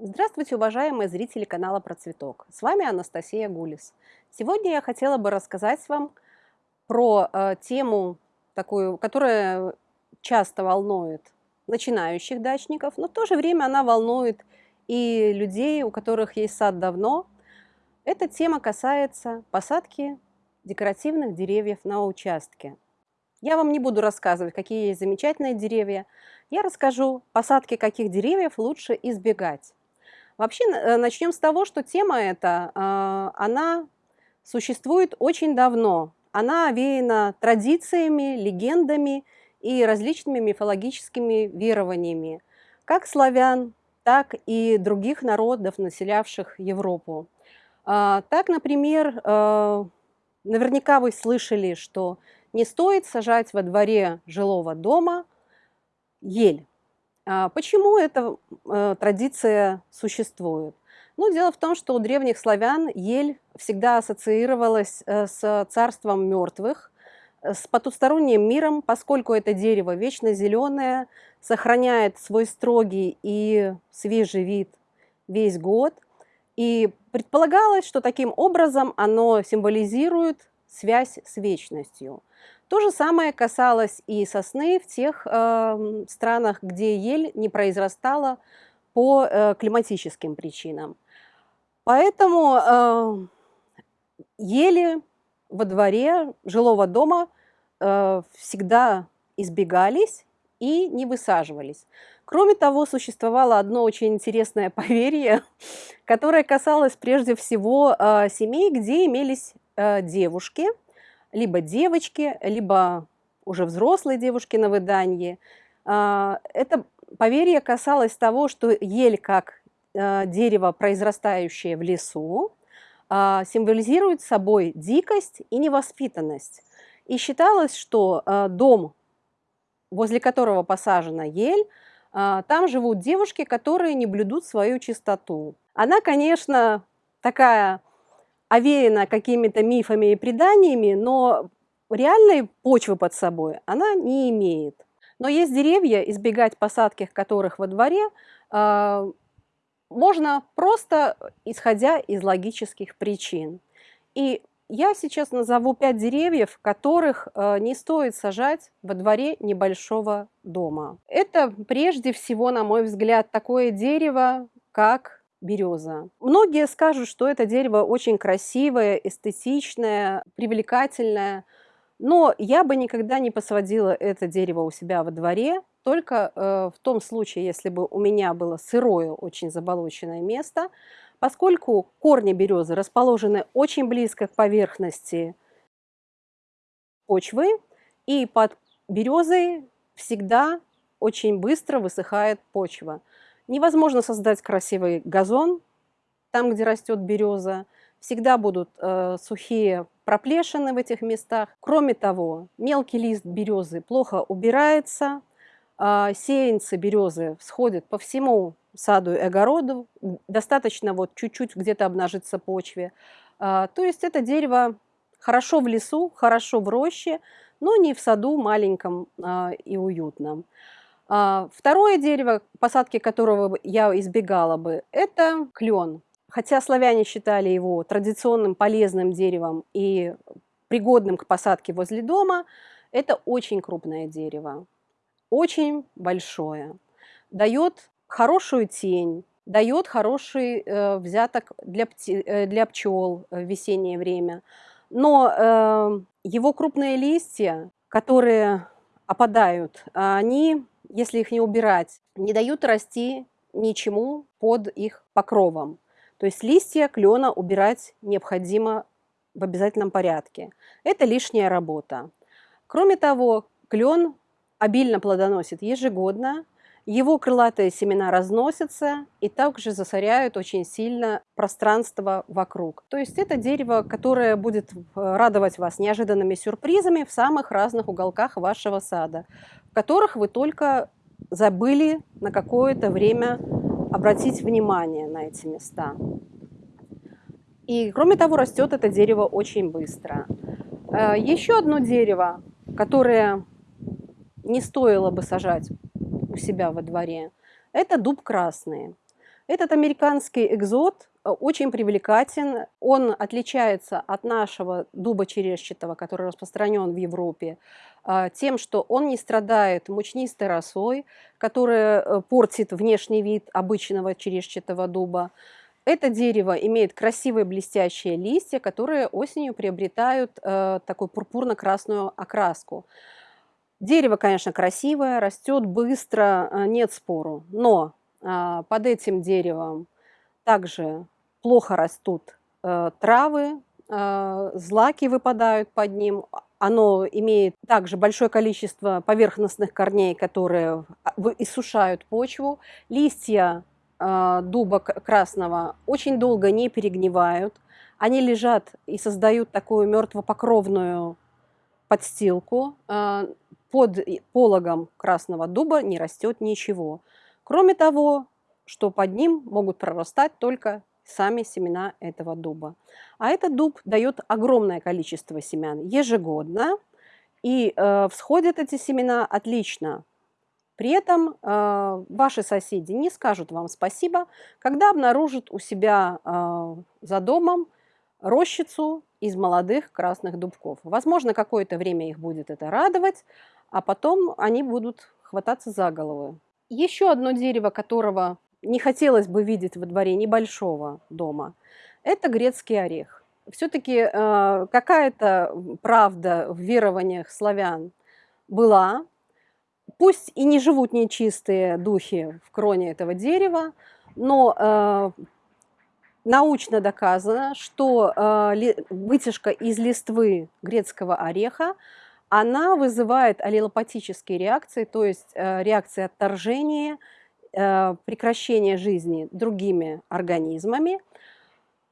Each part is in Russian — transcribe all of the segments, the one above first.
Здравствуйте, уважаемые зрители канала Про Цветок. С вами Анастасия Гулис. Сегодня я хотела бы рассказать вам про э, тему, такую, которая часто волнует начинающих дачников, но в то же время она волнует и людей, у которых есть сад давно. Эта тема касается посадки декоративных деревьев на участке. Я вам не буду рассказывать, какие есть замечательные деревья. Я расскажу, посадки каких деревьев лучше избегать. Вообще э, начнем с того, что тема эта, а, она существует очень давно. Она овеяна традициями, легендами и различными мифологическими верованиями, как славян, так и других народов, населявших Европу. А, так, например, э, наверняка вы слышали, что не стоит сажать во дворе жилого дома ель. А почему эта э, традиция существует? Ну, дело в том, что у древних славян ель всегда ассоциировалась э, с царством мертвых, э, с потусторонним миром, поскольку это дерево вечно зеленое, сохраняет свой строгий и свежий вид весь год. И предполагалось, что таким образом оно символизирует связь с вечностью. То же самое касалось и сосны в тех э, странах, где ель не произрастала по э, климатическим причинам. Поэтому э, ели во дворе жилого дома э, всегда избегались и не высаживались. Кроме того, существовало одно очень интересное поверье, которое касалось прежде всего э, семей, где имелись э, девушки – либо девочки, либо уже взрослые девушки на выданье. А, это поверье касалось того, что ель, как а, дерево, произрастающее в лесу, а, символизирует собой дикость и невоспитанность. И считалось, что дом, возле которого посажена ель, там живут девушки, которые не блюдут свою чистоту. Она, конечно, такая овеяна какими-то мифами и преданиями, но реальной почвы под собой она не имеет. Но есть деревья, избегать посадки которых во дворе э, можно просто исходя из логических причин. И я сейчас назову пять деревьев, которых э, не стоит сажать во дворе небольшого дома. Это прежде всего, на мой взгляд, такое дерево, как береза. Многие скажут, что это дерево очень красивое, эстетичное, привлекательное, но я бы никогда не посадила это дерево у себя во дворе, только э, в том случае, если бы у меня было сырое, очень заболоченное место, поскольку корни березы расположены очень близко к поверхности почвы, и под березой всегда очень быстро высыхает почва. Невозможно создать красивый газон там, где растет береза. Всегда будут э, сухие проплешины в этих местах. Кроме того, мелкий лист березы плохо убирается, э, сеянцы березы всходят по всему саду и огороду, достаточно вот чуть-чуть где-то обнажиться почве. Э, то есть это дерево хорошо в лесу, хорошо в роще, но не в саду маленьком э, и уютном. А, второе дерево, посадки которого я избегала бы, это клен. Хотя славяне считали его традиционным полезным деревом и пригодным к посадке возле дома, это очень крупное дерево, очень большое. Дает хорошую тень, дает хороший э, взяток для, пти, э, для пчел в весеннее время. Но э, его крупные листья, которые опадают, они если их не убирать, не дают расти ничему под их покровом. То есть листья клена убирать необходимо в обязательном порядке. Это лишняя работа. Кроме того, клен обильно плодоносит ежегодно, его крылатые семена разносятся и также засоряют очень сильно пространство вокруг. То есть это дерево, которое будет радовать вас неожиданными сюрпризами в самых разных уголках вашего сада, которых вы только забыли на какое-то время обратить внимание на эти места. И кроме того, растет это дерево очень быстро. Э, Еще одно дерево, которое не стоило бы сажать у себя во дворе, это дуб красный. Этот американский экзот очень привлекателен. Он отличается от нашего дуба черешчатого, который распространен в Европе, э, тем, что он не страдает мучнистой росой, которая э, портит внешний вид обычного черешчатого дуба. Это дерево имеет красивые блестящие листья, которые осенью приобретают э, такую пурпурно-красную окраску. Дерево, конечно, красивое, растет быстро, нет спору, но под этим деревом также плохо растут э, травы, э, злаки выпадают под ним. Оно имеет также большое количество поверхностных корней, которые иссушают почву. Листья э, дуба красного очень долго не перегнивают. Они лежат и создают такую мертвопокровную подстилку. Под пологом красного дуба не растет ничего. Кроме того, что под ним могут прорастать только сами семена этого дуба. А этот дуб дает огромное количество семян ежегодно, и э, всходят эти семена отлично. При этом э, ваши соседи не скажут вам спасибо, когда обнаружат у себя э, за домом рощицу из молодых красных дубков. Возможно, какое-то время их будет это радовать, а потом они будут хвататься за головы. Еще одно дерево, которого не хотелось бы видеть во дворе небольшого дома, это грецкий орех. Все-таки э, какая-то правда в верованиях славян была. Пусть и не живут нечистые духи в кроне этого дерева, но э, научно доказано, что э, вытяжка из листвы грецкого ореха она вызывает аллелопатические реакции, то есть э, реакции отторжения, прекращения жизни другими организмами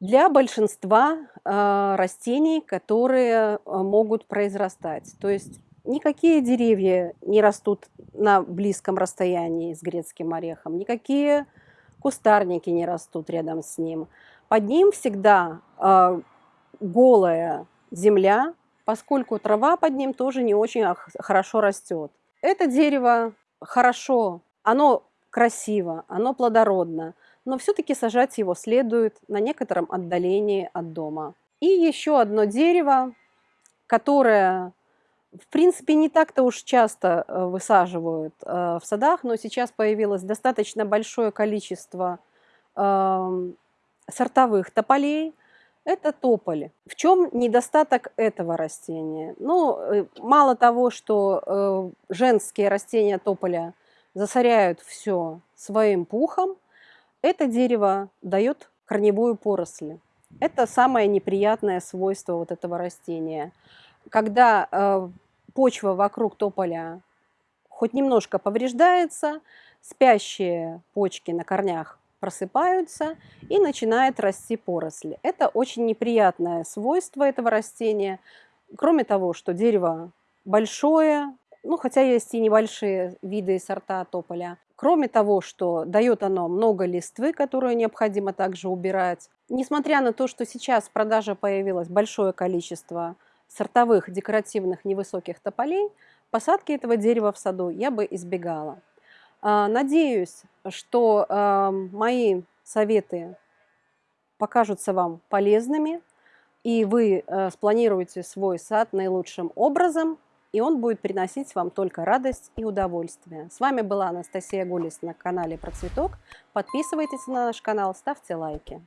для большинства э, растений, которые могут произрастать. То есть никакие деревья не растут на близком расстоянии с грецким орехом, никакие кустарники не растут рядом с ним. Под ним всегда голая земля, поскольку трава под ним тоже не очень хорошо растет. Это дерево хорошо, оно красиво, оно плодородно, но все-таки сажать его следует на некотором отдалении от дома. И еще одно дерево, которое, в принципе, не так-то уж часто э, высаживают э, в садах, но сейчас появилось достаточно большое количество эм, сортовых тополей, это тополь. В чем недостаток этого растения? Ну, э, мало того, что женские растения тополя засоряют все своим пухом, это дерево дает корневую поросль. Это самое неприятное свойство вот этого растения. Когда э, почва вокруг тополя хоть немножко повреждается, спящие почки на корнях просыпаются и начинает расти поросли. Это очень неприятное свойство этого растения. Кроме того, что дерево большое, ну хотя есть и небольшие виды и сорта тополя. Кроме того, что дает оно много листвы, которую необходимо также убирать. Несмотря на то, что сейчас в продаже появилось большое количество сортовых декоративных невысоких тополей, посадки этого дерева в саду я бы избегала. А, надеюсь, что мои советы покажутся вам полезными, и вы э, спланируете свой сад наилучшим образом, и он будет приносить вам только радость и удовольствие. С вами была Анастасия Гулис на канале Про Цветок. Подписывайтесь на наш канал, ставьте лайки.